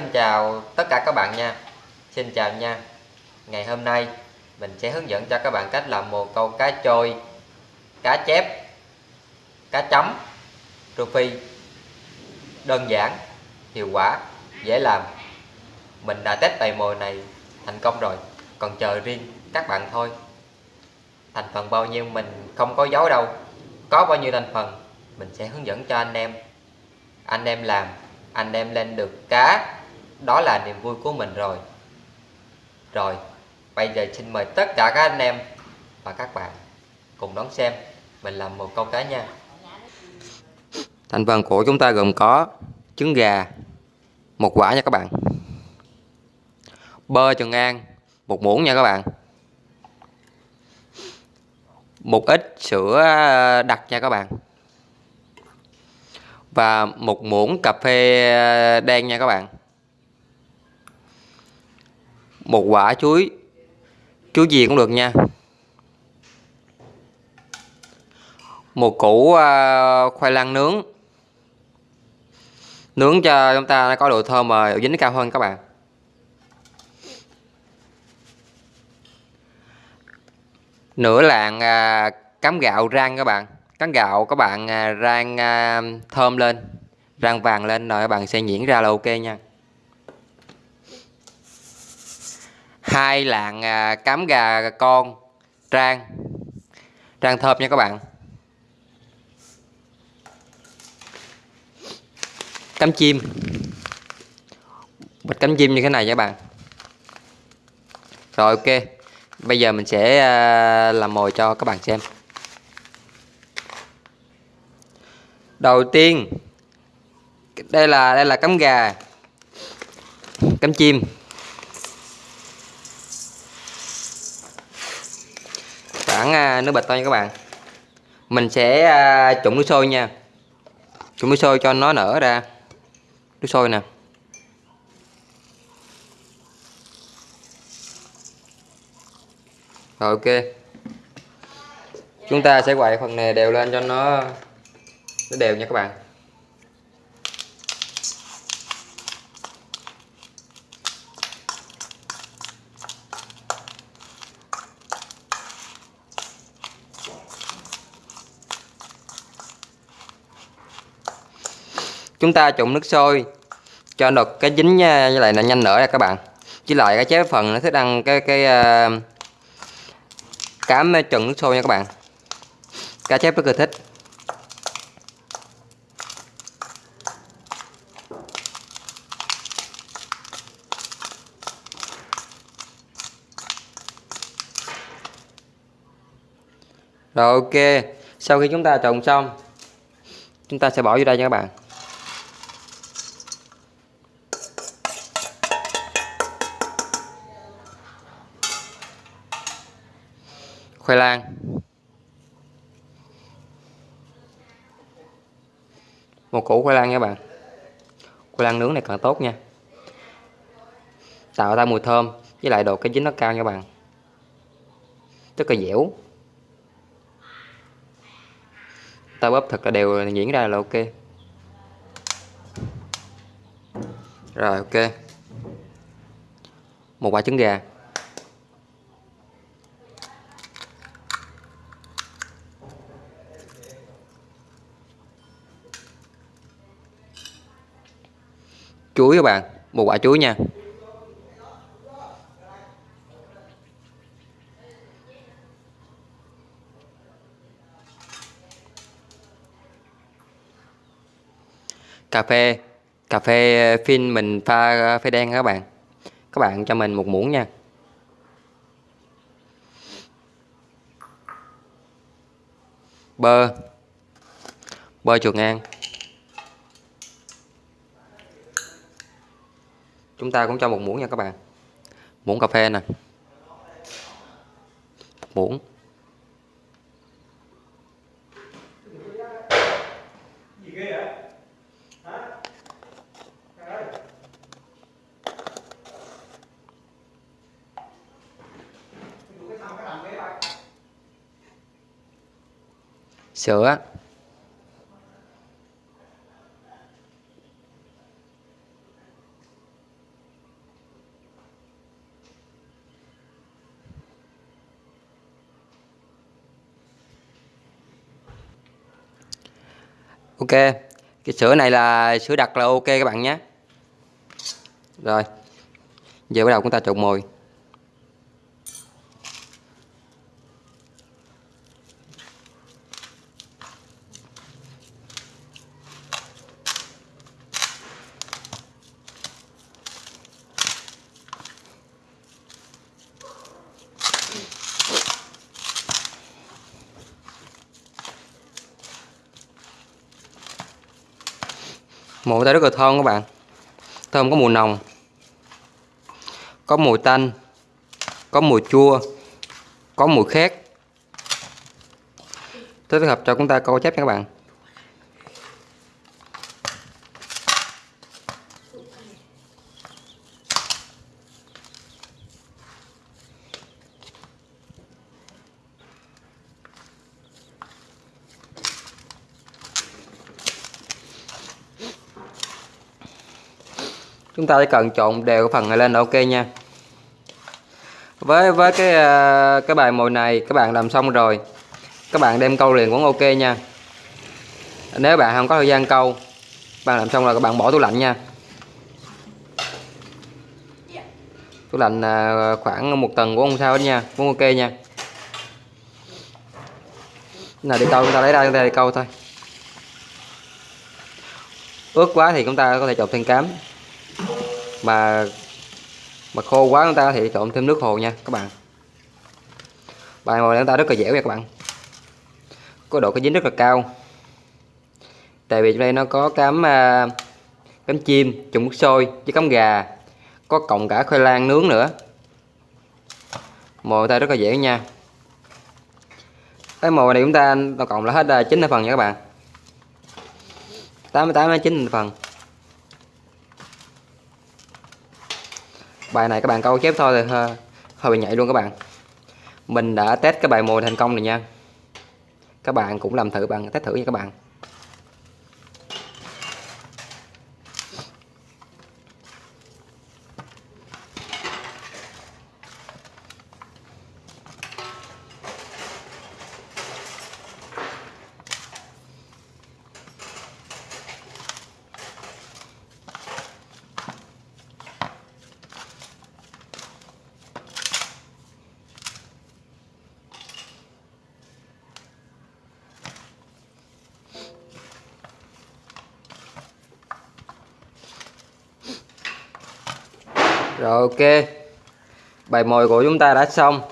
xin chào tất cả các bạn nha. Xin chào nha. Ngày hôm nay, mình sẽ hướng dẫn cho các bạn cách làm một câu cá trôi, Cá chép, Cá chấm Rô phi Đơn giản, Hiệu quả, Dễ làm. Mình đã test bài mồi này thành công rồi, Còn chờ riêng các bạn thôi. Thành phần bao nhiêu mình không có dấu đâu. Có bao nhiêu thành phần, Mình sẽ hướng dẫn cho anh em. Anh em làm, anh em lên được cá đó là niềm vui của mình rồi. Rồi, bây giờ xin mời tất cả các anh em và các bạn cùng đón xem mình làm một câu cá nha. Thành phần của chúng ta gồm có trứng gà, một quả nha các bạn. Bơ trần an, một muỗng nha các bạn. Một ít sữa ờ, đặc nha các bạn. Và một muỗng cà phê ờ, đen nha các bạn một quả chuối. Chuối gì cũng được nha. Một củ à, khoai lang nướng. Nướng cho chúng ta có độ thơm và độ dính cao hơn các bạn. Nửa lạng à, cám gạo rang các bạn. Cắm gạo các bạn à, rang à, thơm lên. Rang vàng lên rồi các bạn sẽ nhuyễn ra là ok nha. Hai lạng à, cám gà con, trang. Trang thơm nha các bạn. Cắm chim. Bịch cắm chim như thế này nha các bạn. Rồi, ok. Bây giờ mình sẽ à, làm mồi cho các bạn xem. Đầu tiên, đây là đây là cắm gà. Cắm chim. Khoảng à, nước bạch thôi nha các bạn. Mình sẽ à, trụng nước sôi nha. Trụng nước sôi cho nó nở ra. Nước sôi nè. Rồi, ok. Chúng ta sẽ quậy phần này đều lên cho nó nó đều nha các bạn. Chúng ta trộn nước sôi cho được cái dính à, với lại là nhanh nở ra các bạn. Chỉ lại cái chế phần nó thích ăn cái cái uh, cám trần nước sôi nha các bạn. Cá chép rất là thích. Rồi ok, sau khi chúng ta trồng xong Chúng ta sẽ bỏ vô đây nha các bạn. Khoai lang. Một củ khoai lang nha bạn. Khoai lang nướng này càng tốt nha. Tạo ra mùi thơm, Với lại độ cái dính nó cao nha bạn. Rất là dẻo. Ta bóp thật là đều nhuyễn ra là ok. Rồi, ok. Một quả trứng gà. Chuối các bạn, một quả chuối nha. Cà phê cà phê phin mình pha phê đen các bạn. Các bạn cho mình một muỗng nha. Bơ. Bơ chuột ngang. Chúng ta cũng cho một muỗng nha các bạn. Muỗng cà phê nè. Muỗng. Sữa. Ok, cái sữa này là sữa đặc là ok các bạn nhé. Rồi, giờ bắt đầu chúng ta trộn mồi. Mùi ta rất là thơm các bạn. Thơm có mùi nồng, có mùi tanh, có mùi chua, có mùi khét. Thích hợp cho chúng ta câu chép nha các bạn. Chúng ta chỉ cần trộn đều cái phần này lên. Là ok nha. Với với cái à, cái bài mồi này, các bạn làm xong rồi, các bạn đem câu liền cũng ok nha. Nếu bạn không có thời gian câu, bạn làm xong rồi các bạn bỏ tủ lạnh nha. Tủ lạnh à, khoảng một tuần cũng không sao hết nha, cũng ok nha. Nào đi câu, chúng ta lấy ra, chúng ta đi câu thôi. Ướt quá thì chúng ta có thể chọc thêm cám mà mà khô quá chúng ta thì trộn thêm nước hồ nha các bạn. Bài mồi chúng ta rất là dẻo nha các bạn. Có độ cái dính rất là cao. Tại vì trong đây nó có cám uh, cám chim trùng nước sôi với cám gà. Có cộng cả khoai lang nướng nữa. Mồi ta rất là dẻo nha. Cái mồi này chúng ta tổng cộng là hết à, 9 phần nha các bạn. 88 9 phần. Bài này các bạn câu chép thôi rồi hơi, hơi bị nhảy luôn các bạn. Mình đã test cái bài mồi thành công rồi nha. Các bạn cũng làm thử bằng test thử nha các bạn. Rồi, ok. Bài mồi của chúng ta đã xong.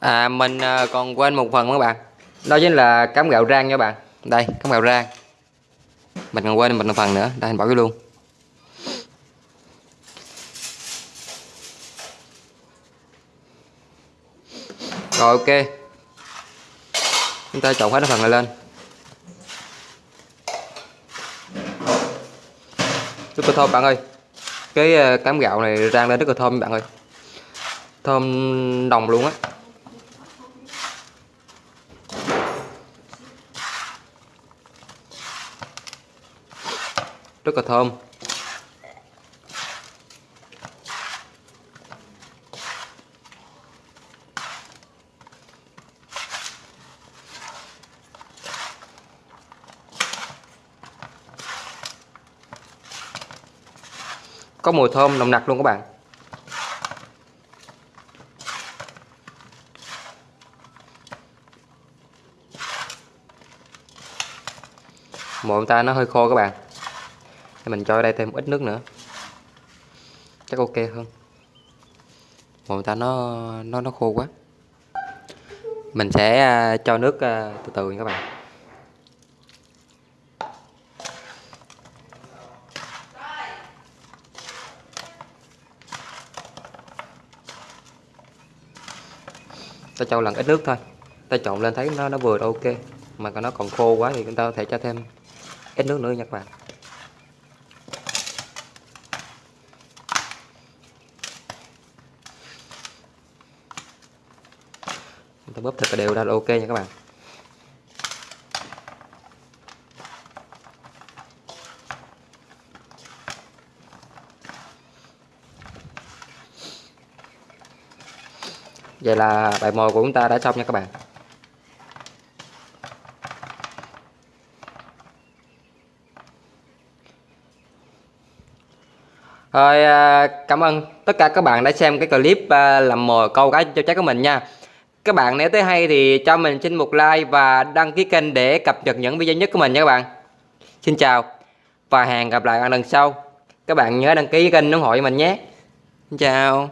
À mình à, còn quên một phần các bạn. Đó chính là cám gạo rang nha bạn. Đây cám gạo rang. Mình còn quên mình một phần nữa. Đây mình bỏ cái luôn. Rồi, ok chúng ta trộn hết cái phần này lên. Rất là thơm, bạn ơi, cái ờ, cám gạo này rang lên rất là thơm, bạn ơi. Thơm đồng luôn á. Rất là thơm. Có mùi thơm nồng nặc luôn các bạn. Mồi ta nó hơi khô các bạn. Thì mình cho đây thêm ít nước nữa. Chắc ok hơn. Mồi ta nó nó nó khô quá. Mình sẽ à, cho nước à, từ từ nha các bạn. Ta cho lần ít nước thôi. Ta trộn lên thấy nó nó vừa ok. Mà còn nó còn khô quá thì chúng ta có thể cho thêm ít nước nữa nha các bạn chúng ta bóp thật là đều ra là ok nha các bạn. Vậy là bài mồi của chúng ta đã xong nha các bạn. Rồi à, cảm ơn tất cả các bạn đã xem cái clip à, làm mồi câu cá cho trái của mình nha. Các bạn nếu thấy hay thì cho mình xin một like và đăng ký kênh để cập nhật những video nhất của mình nha các bạn. Xin chào và hẹn gặp lại ở lần sau. Các bạn nhớ đăng ký kênh ủng hộ cho mình nhé. Xin chào.